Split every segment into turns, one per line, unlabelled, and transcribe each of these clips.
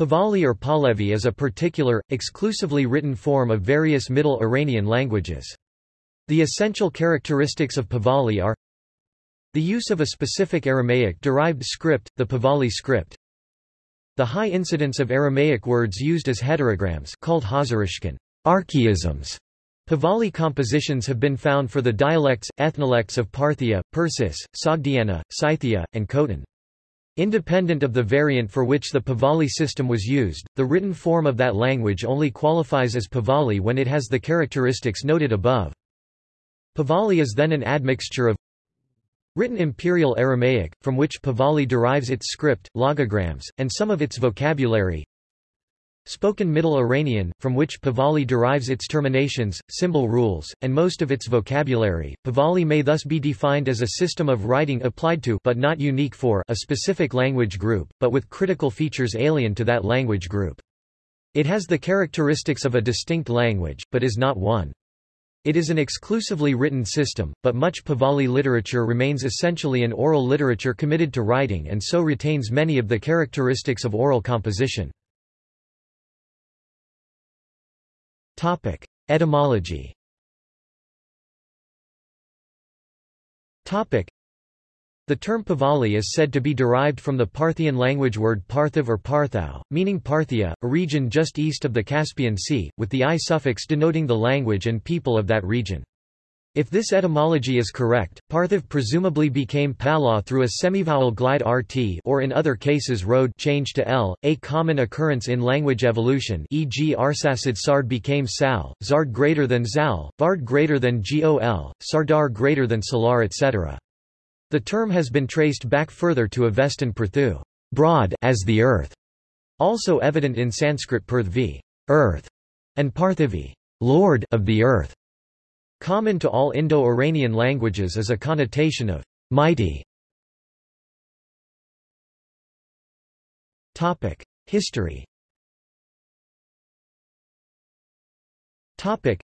Pahlavi or Pahlavi is a particular, exclusively written form of various Middle Iranian languages. The essential characteristics of Pahlavi are the use of a specific Aramaic-derived script, the Pahlavi script, the high incidence of Aramaic words used as heterograms called Hazarishkan archaisms. Pahlavi compositions have been found for the dialects, ethnolects of Parthia, Persis, Sogdiana, Scythia, and Khotan. Independent of the variant for which the Pahlavi system was used, the written form of that language only qualifies as Pahlavi when it has the characteristics noted above. Pahlavi is then an admixture of written Imperial Aramaic, from which Pahlavi derives its script, logograms, and some of its vocabulary, Spoken Middle Iranian, from which Pahlavi derives its terminations, symbol rules, and most of its vocabulary. Pahlavi may thus be defined as a system of writing applied to but not unique for a specific language group, but with critical features alien to that language group. It has the characteristics of a distinct language, but is not one. It is an exclusively written system, but much Pahlavi literature remains essentially an oral literature committed to writing and so retains many of the characteristics of oral composition. Topic: Etymology. Topic: The term Pahlavi is said to be derived from the Parthian language word Parthiv or Parthau, meaning Parthia, a region just east of the Caspian Sea, with the i suffix denoting the language and people of that region. If this etymology is correct, Parthiv presumably became Pala through a semivowel glide rt or in other cases road change to l, a common occurrence in language evolution e.g. Arsacid Sard became Sal, Zard greater than Zal, Vard greater than Gol, Sardar greater than Salar etc. The term has been traced back further to Avestan Perthu, broad as the earth, also evident in Sanskrit Prithvi, earth, and Parthivi, lord of the earth. Common to all Indo-Iranian languages is a connotation of mighty. Topic: History. Topic: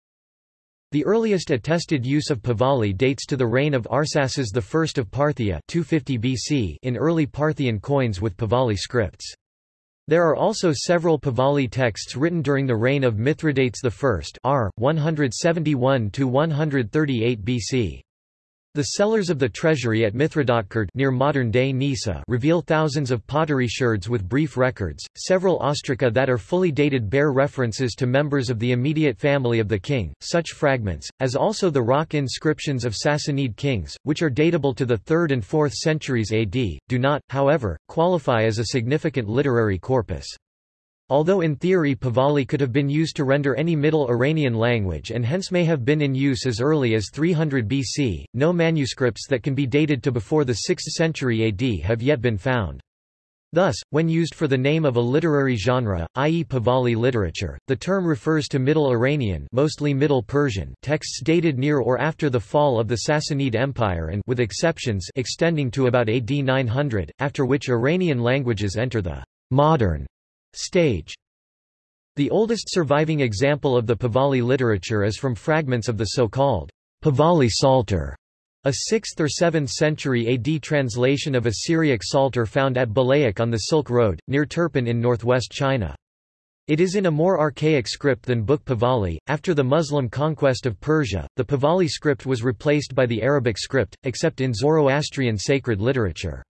The earliest attested use of Pahlavi dates to the reign of Arsaces I of Parthia 250 BC in early Parthian coins with Pahlavi scripts. There are also several Pahlavi texts written during the reign of Mithridates I r. 171–138 BC. The cellars of the treasury at Mithridatkert near modern-day Nisa reveal thousands of pottery sherds with brief records. Several ostraca that are fully dated bear references to members of the immediate family of the king. Such fragments, as also the rock inscriptions of Sassanid kings, which are datable to the 3rd and 4th centuries AD, do not, however, qualify as a significant literary corpus. Although in theory Pahlavi could have been used to render any Middle Iranian language and hence may have been in use as early as 300 BC, no manuscripts that can be dated to before the 6th century AD have yet been found. Thus, when used for the name of a literary genre, i.e. Pahlavi literature, the term refers to Middle Iranian mostly Middle Persian texts dated near or after the fall of the Sassanid Empire and with exceptions extending to about AD 900, after which Iranian languages enter the modern Stage The oldest surviving example of the Pahlavi literature is from fragments of the so-called Pahlavi Psalter, a 6th or 7th century AD translation of a Syriac psalter found at Bulayïq on the Silk Road, near Turpan in northwest China. It is in a more archaic script than Book Pahlavi. After the Muslim conquest of Persia, the Pahlavi script was replaced by the Arabic script, except in Zoroastrian sacred literature.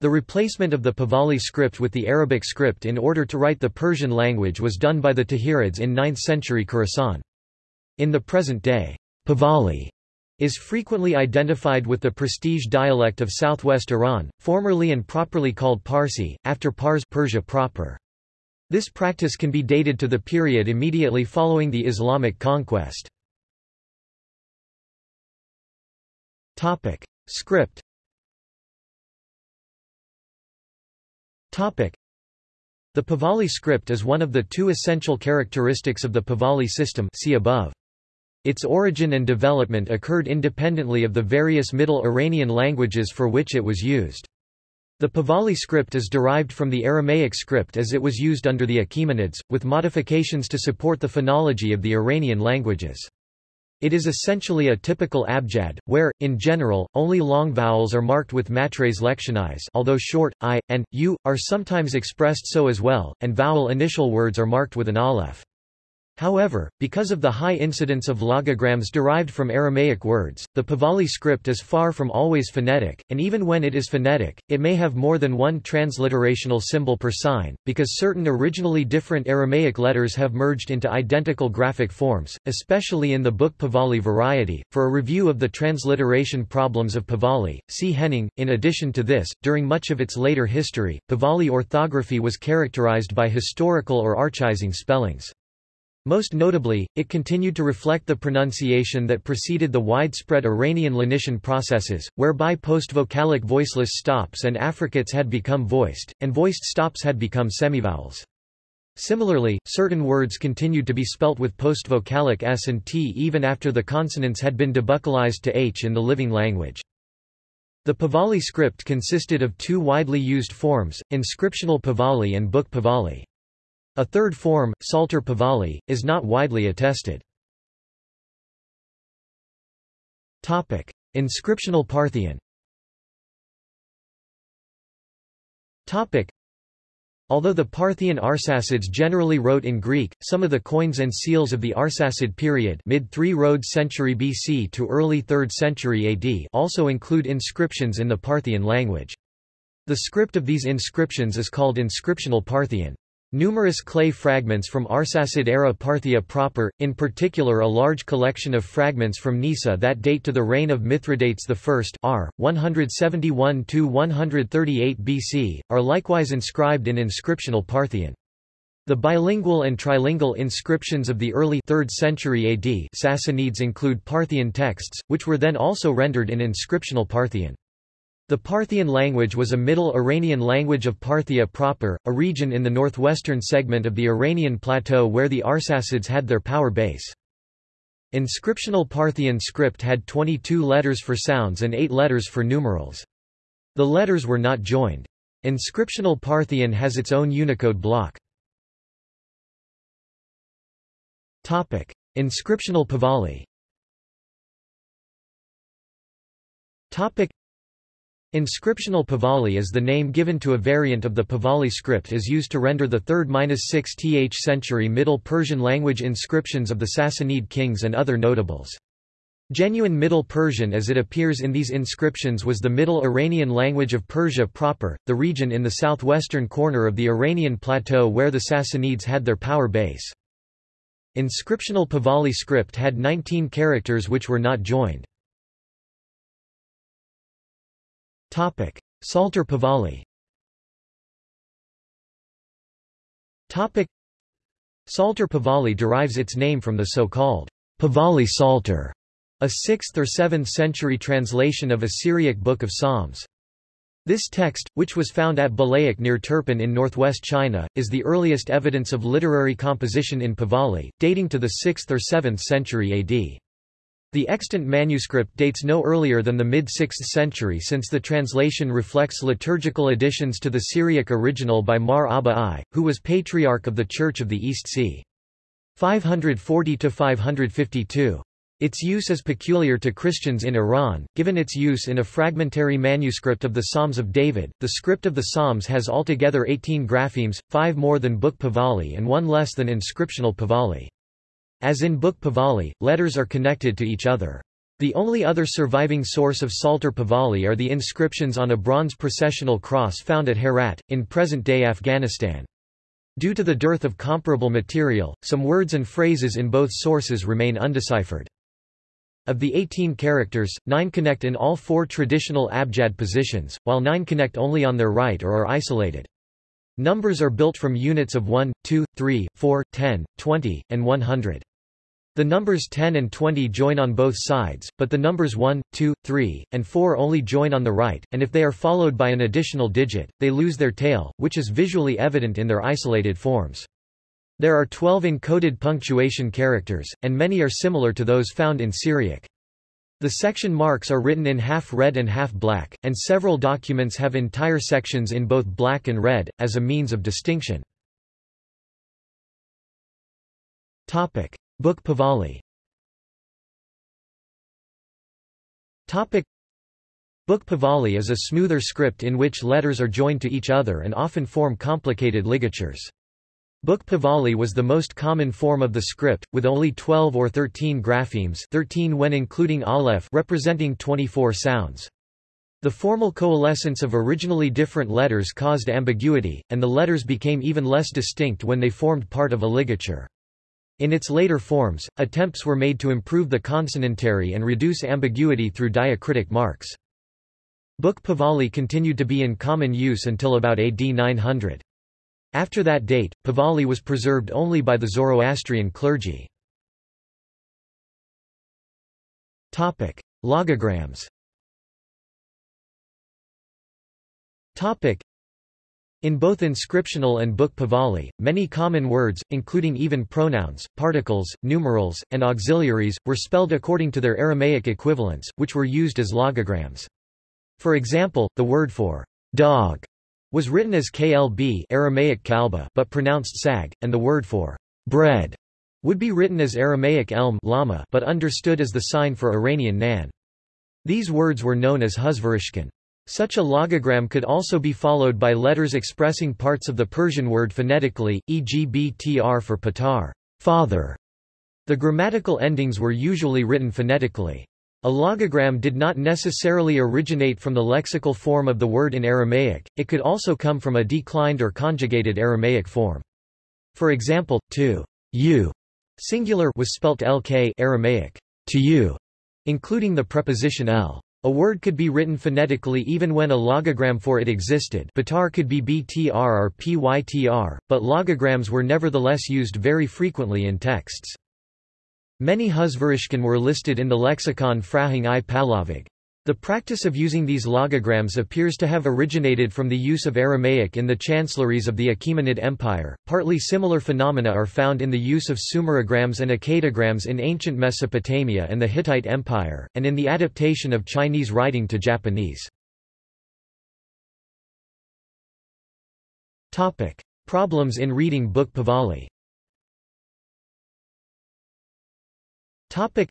The replacement of the Pahlavi script with the Arabic script in order to write the Persian language was done by the Tahirids in 9th century Khorasan. In the present day, Pahlavi is frequently identified with the prestige dialect of southwest Iran, formerly and properly called Parsi, after Pars Persia proper. This practice can be dated to the period immediately following the Islamic conquest. Topic. Script The Pahlavi script is one of the two essential characteristics of the Pahlavi system see above. Its origin and development occurred independently of the various Middle Iranian languages for which it was used. The Pahlavi script is derived from the Aramaic script as it was used under the Achaemenids, with modifications to support the phonology of the Iranian languages. It is essentially a typical abjad, where, in general, only long vowels are marked with matres lectionis although short, i, and, u, are sometimes expressed so as well, and vowel initial words are marked with an aleph. However, because of the high incidence of logograms derived from Aramaic words, the Pahlavi script is far from always phonetic, and even when it is phonetic, it may have more than one transliterational symbol per sign, because certain originally different Aramaic letters have merged into identical graphic forms, especially in the book Pahlavi variety. For a review of the transliteration problems of Pahlavi, see Henning. In addition to this, during much of its later history, Pahlavi orthography was characterized by historical or archaizing spellings. Most notably, it continued to reflect the pronunciation that preceded the widespread Iranian lenition processes, whereby post-vocalic voiceless stops and affricates had become voiced, and voiced stops had become semivowels. Similarly, certain words continued to be spelt with post-vocalic s and t even after the consonants had been debuccalized to h in the living language. The Pahlavi script consisted of two widely used forms, inscriptional Pahlavi and book Pahlavi. A third form, Psalter Pahlavi, is not widely attested. Topic: Inscriptional Parthian. Topic: Although the Parthian Arsacids generally wrote in Greek, some of the coins and seals of the Arsacid period mid-3 Road century BC to early 3rd century AD also include inscriptions in the Parthian language. The script of these inscriptions is called inscriptional Parthian. Numerous clay fragments from Arsacid-era Parthia proper, in particular a large collection of fragments from Nisa that date to the reign of Mithridates I r. 171–138 BC, are likewise inscribed in inscriptional Parthian. The bilingual and trilingual inscriptions of the early 3rd century AD Sassanids include Parthian texts, which were then also rendered in inscriptional Parthian. The Parthian language was a Middle Iranian language of Parthia proper, a region in the northwestern segment of the Iranian plateau where the Arsacids had their power base. Inscriptional Parthian script had 22 letters for sounds and 8 letters for numerals. The letters were not joined. Inscriptional Parthian has its own Unicode block. Topic: Inscriptional Pahlavi. Topic: Inscriptional Pahlavi is the name given to a variant of the Pahlavi script as used to render the 3rd–6th century Middle Persian language inscriptions of the Sassanid kings and other notables. Genuine Middle Persian as it appears in these inscriptions was the Middle Iranian language of Persia proper, the region in the southwestern corner of the Iranian plateau where the Sassanids had their power base. Inscriptional Pahlavi script had 19 characters which were not joined. Topic: Psalter Pahlavi. Topic: Psalter Pahlavi derives its name from the so-called Pahlavi Psalter, a 6th or 7th century translation of a Syriac book of Psalms. This text, which was found at Bulayïq near Turpan in northwest China, is the earliest evidence of literary composition in Pahlavi, dating to the 6th or 7th century AD. The extant manuscript dates no earlier than the mid-6th century since the translation reflects liturgical additions to the Syriac original by Mar Abba I, who was Patriarch of the Church of the East c. 540–552. Its use is peculiar to Christians in Iran, given its use in a fragmentary manuscript of the Psalms of David. The script of the Psalms has altogether 18 graphemes, five more than Book Pahlavi and one less than inscriptional Pahlavi. As in Book Pahlavi, letters are connected to each other. The only other surviving source of Psalter Pahlavi are the inscriptions on a bronze processional cross found at Herat, in present-day Afghanistan. Due to the dearth of comparable material, some words and phrases in both sources remain undeciphered. Of the 18 characters, 9 connect in all four traditional abjad positions, while 9 connect only on their right or are isolated. Numbers are built from units of 1, 2, 3, 4, 10, 20, and 100. The numbers 10 and 20 join on both sides, but the numbers 1, 2, 3, and 4 only join on the right, and if they are followed by an additional digit, they lose their tail, which is visually evident in their isolated forms. There are 12 encoded punctuation characters, and many are similar to those found in Syriac. The section marks are written in half red and half black, and several documents have entire sections in both black and red, as a means of distinction. Topic. Book Pahlavi Topic. Book Pahlavi is a smoother script in which letters are joined to each other and often form complicated ligatures. Book Pahlavi was the most common form of the script, with only 12 or 13 graphemes 13 when including aleph representing 24 sounds. The formal coalescence of originally different letters caused ambiguity, and the letters became even less distinct when they formed part of a ligature. In its later forms, attempts were made to improve the consonantary and reduce ambiguity through diacritic marks. Book Pahlavi continued to be in common use until about AD 900. After that date, Pahlavi was preserved only by the Zoroastrian clergy. Logograms. In both inscriptional and book Pahlavi, many common words, including even pronouns, particles, numerals, and auxiliaries, were spelled according to their Aramaic equivalents, which were used as logograms. For example, the word for dog was written as klb Aramaic kalba but pronounced sag, and the word for bread would be written as Aramaic elm lama but understood as the sign for Iranian nan. These words were known as huzvarishkan. Such a logogram could also be followed by letters expressing parts of the Persian word phonetically, e.g. btr for patar father". The grammatical endings were usually written phonetically. A logogram did not necessarily originate from the lexical form of the word in Aramaic, it could also come from a declined or conjugated Aramaic form. For example, to you singular was spelt lk Aramaic, to you, including the preposition l. A word could be written phonetically even when a logogram for it existed Batar could be BTR or PYTR, but logograms were nevertheless used very frequently in texts. Many Huzvarishkan were listed in the lexicon Frahang i Pahlavig. The practice of using these logograms appears to have originated from the use of Aramaic in the chancelleries of the Achaemenid Empire. Partly similar phenomena are found in the use of sumerograms and akkadograms in ancient Mesopotamia and the Hittite Empire, and in the adaptation of Chinese writing to Japanese. Topic: Problems in reading Book Pahlavi. Topic.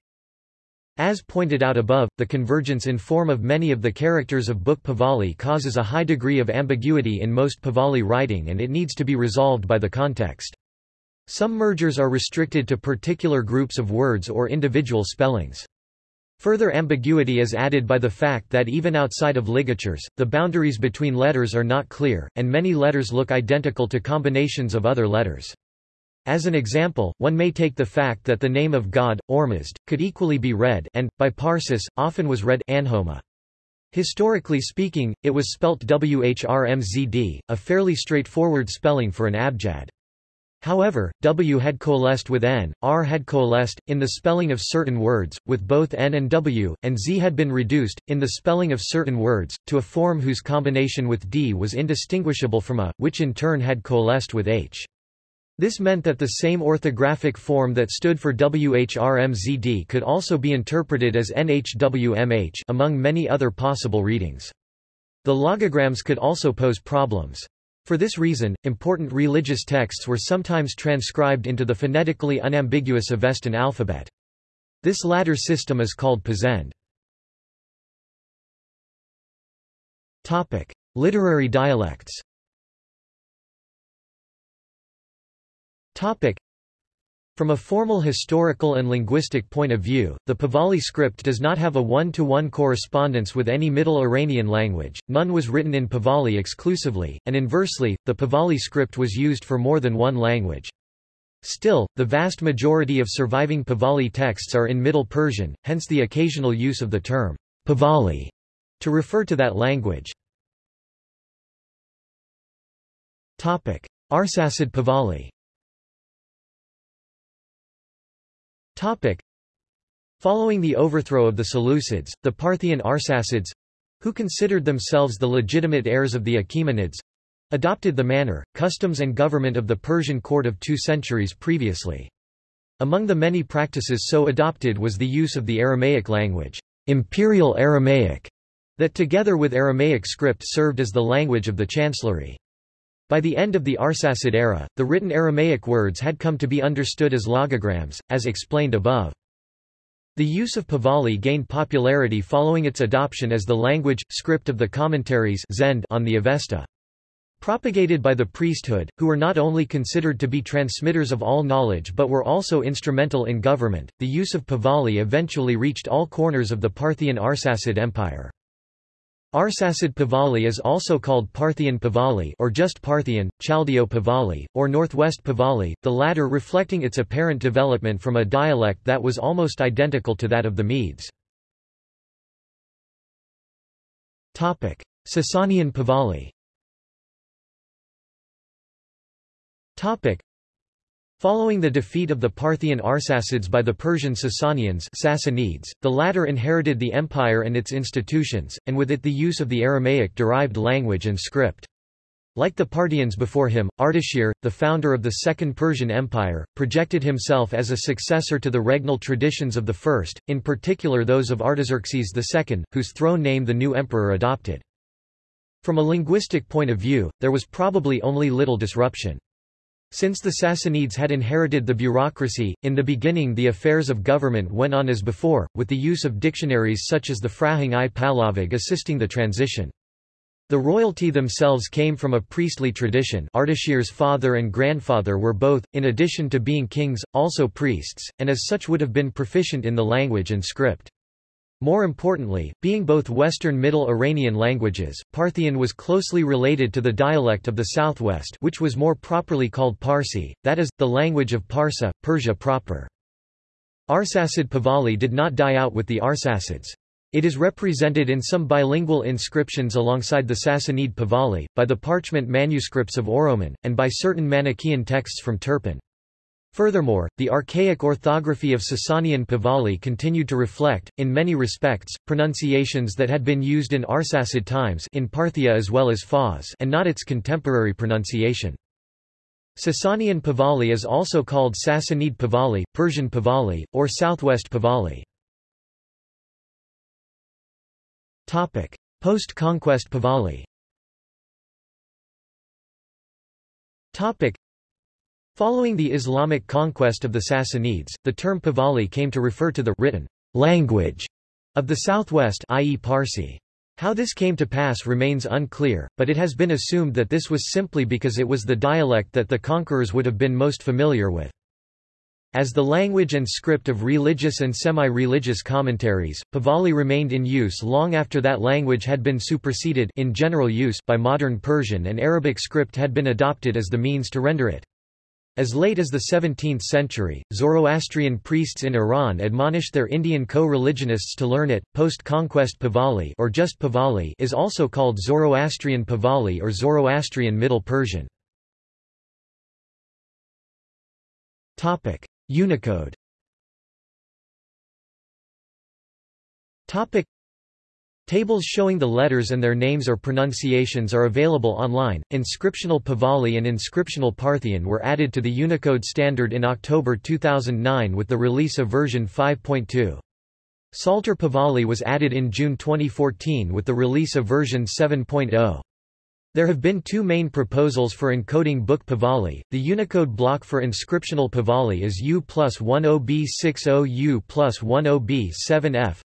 As pointed out above, the convergence in form of many of the characters of Book Pahlavi causes a high degree of ambiguity in most Pahlavi writing and it needs to be resolved by the context. Some mergers are restricted to particular groups of words or individual spellings. Further ambiguity is added by the fact that even outside of ligatures, the boundaries between letters are not clear, and many letters look identical to combinations of other letters. As an example, one may take the fact that the name of God, Ormuzd, could equally be read and, by Parsis, often was read Anhoma. Historically speaking, it was spelt Whrmzd, a fairly straightforward spelling for an abjad. However, W had coalesced with N, R had coalesced, in the spelling of certain words, with both N and W, and Z had been reduced, in the spelling of certain words, to a form whose combination with D was indistinguishable from A, which in turn had coalesced with H. This meant that the same orthographic form that stood for WHRMZD could also be interpreted as NHWMH among many other possible readings. The logograms could also pose problems. For this reason, important religious texts were sometimes transcribed into the phonetically unambiguous Avestan alphabet. This latter system is called Pazend. Literary dialects Topic. From a formal historical and linguistic point of view, the Pahlavi script does not have a one-to-one -one correspondence with any Middle Iranian language, none was written in Pahlavi exclusively, and inversely, the Pahlavi script was used for more than one language. Still, the vast majority of surviving Pahlavi texts are in Middle Persian, hence the occasional use of the term Pahlavi to refer to that language. Arsacid Pahlavi Topic. Following the overthrow of the Seleucids, the Parthian Arsacids who considered themselves the legitimate heirs of the Achaemenids adopted the manner, customs and government of the Persian court of two centuries previously. Among the many practices so adopted was the use of the Aramaic language, Imperial Aramaic, that together with Aramaic script served as the language of the chancellery. By the end of the Arsacid era, the written Aramaic words had come to be understood as logograms, as explained above. The use of Pahlavi gained popularity following its adoption as the language, script of the commentaries on the Avesta. Propagated by the priesthood, who were not only considered to be transmitters of all knowledge but were also instrumental in government, the use of Pahlavi eventually reached all corners of the Parthian Arsacid Empire. Arsacid Pahlavi is also called Parthian Pahlavi or just Parthian, Chaldeo Pahlavi, or Northwest Pahlavi, the latter reflecting its apparent development from a dialect that was almost identical to that of the Medes. Sasanian Pahlavi. Following the defeat of the Parthian Arsacids by the Persian Sasanians Sassanids, the latter inherited the empire and its institutions, and with it the use of the Aramaic-derived language and script. Like the Parthians before him, Ardashir, the founder of the Second Persian Empire, projected himself as a successor to the regnal traditions of the first, in particular those of Artaxerxes II, whose throne name the new emperor adopted. From a linguistic point of view, there was probably only little disruption. Since the Sassanids had inherited the bureaucracy, in the beginning the affairs of government went on as before, with the use of dictionaries such as the Frahang i Pahlavig assisting the transition. The royalty themselves came from a priestly tradition Ardashir's father and grandfather were both, in addition to being kings, also priests, and as such would have been proficient in the language and script. More importantly, being both Western Middle Iranian languages, Parthian was closely related to the dialect of the southwest which was more properly called Parsi, that is, the language of Parsa, Persia proper. Arsacid Pahlavi did not die out with the Arsacids. It is represented in some bilingual inscriptions alongside the Sassanid Pahlavi, by the parchment manuscripts of Oroman, and by certain Manichaean texts from Turpan. Furthermore, the archaic orthography of Sasanian Pahlavi continued to reflect, in many respects, pronunciations that had been used in Arsacid times in Parthia as well as Fars and not its contemporary pronunciation. Sasanian Pahlavi is also called Sassanid Pahlavi, Persian Pahlavi, or Southwest Pahlavi. Post-conquest Pahlavi Following the Islamic conquest of the Sassanids, the term Pahlavi came to refer to the written language of the southwest i.e. Parsi. How this came to pass remains unclear, but it has been assumed that this was simply because it was the dialect that the conquerors would have been most familiar with. As the language and script of religious and semi-religious commentaries, Pahlavi remained in use long after that language had been superseded in general use by modern Persian and Arabic script had been adopted as the means to render it. As late as the 17th century, Zoroastrian priests in Iran admonished their Indian co-religionists to learn it. Post-conquest Pahlavi or just Pahlavi is also called Zoroastrian Pahlavi or Zoroastrian Middle Persian. Topic: Unicode. Topic: Tables showing the letters and their names or pronunciations are available online. Inscriptional Pahlavi and Inscriptional Parthian were added to the Unicode standard in October 2009 with the release of version 5.2. Psalter Pahlavi was added in June 2014 with the release of version 7.0. There have been two main proposals for encoding Book Pahlavi. The Unicode block for inscriptional Pahlavi is U plus 10B60 U plus 10B7F.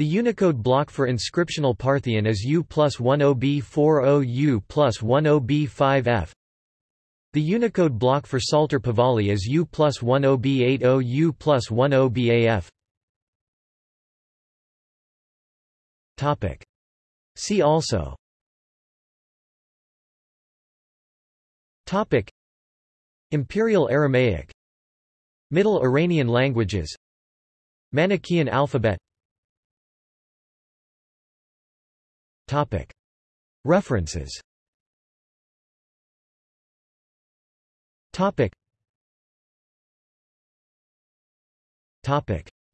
The Unicode block for inscriptional Parthian is U plus 10B40 U plus 10B5F. The Unicode block for Psalter Pahlavi is U plus 10B80 U plus 10BAF. Topic. See also Topic. Imperial Aramaic Middle Iranian languages Manichaean alphabet References.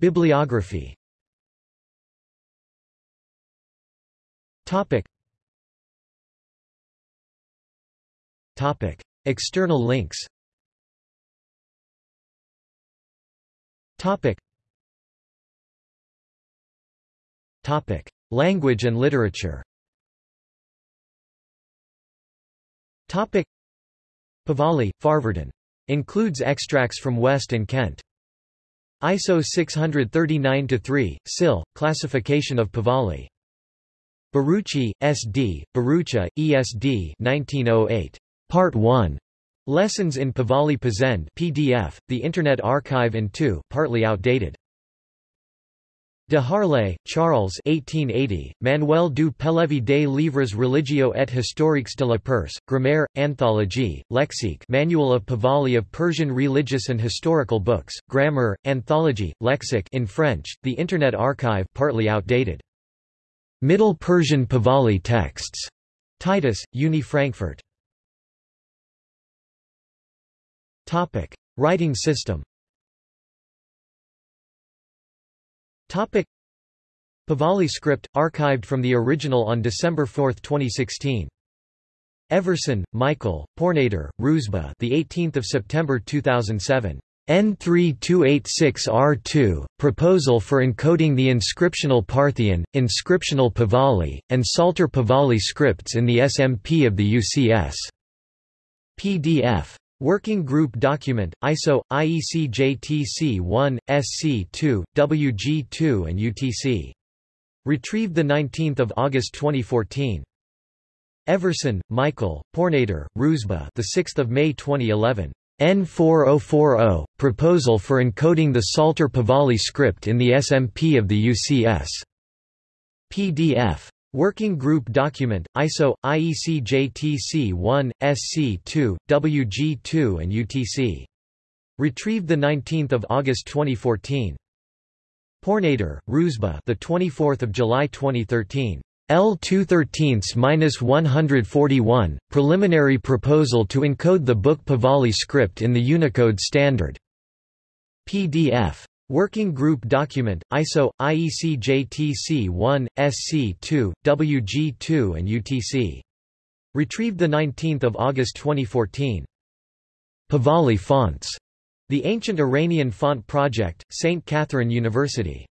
Bibliography. External links Topic. Topic. Language and literature Topic Pahlavi, Farvardin. Includes extracts from West and Kent. ISO 639-3, SIL, classification of Pahlavi. Bharucha, S.D., Bharucha, E.S.D. 1908. Part 1. Lessons in Pahlavi Pazend PDF, The Internet Archive and 2, partly outdated. De Harlez, Charles 1880, Manuel du Pehlevi des livres religieux et historiques de la Perse, Grammaire, Anthologie, Lexique Manual of Pahlavi of Persian religious and historical books, Grammar, Anthology, Lexic in French, The Internet Archive partly outdated. Middle Persian Pahlavi texts. Titus, Uni Frankfurt. Writing system Topic. Pahlavi script, archived from the original on December 4, 2016. Everson, Michael, Pournader, Roozbeh, the 18th of September 2007. N3286R2, Proposal for Encoding the Inscriptional Parthian, Inscriptional Pahlavi, and Psalter Pahlavi scripts in the SMP of the UCS. PDF. Working Group Document, ISO, IEC JTC 1, SC 2, WG 2 and UTC. Retrieved 19 August 2014. Everson, Michael, Pournader, Roozbeh the 6th of May 2011. N4040, Proposal for Encoding the Psalter Pahlavi script in the SMP of the UCS. PDF. Working Group Document, ISO, IEC JTC 1, SC 2, WG 2 and UTC. Retrieved 19 August 2014. Pournader, Roozbeh the 24th of July 2013. L 213-141, Preliminary Proposal to Encode the Book Pahlavi script in the Unicode Standard. PDF. Working Group Document, ISO, IEC JTC 1, SC 2, WG 2 and UTC. Retrieved 19 August 2014. Pahlavi fonts. The Ancient Iranian Font Project, St. Catherine University.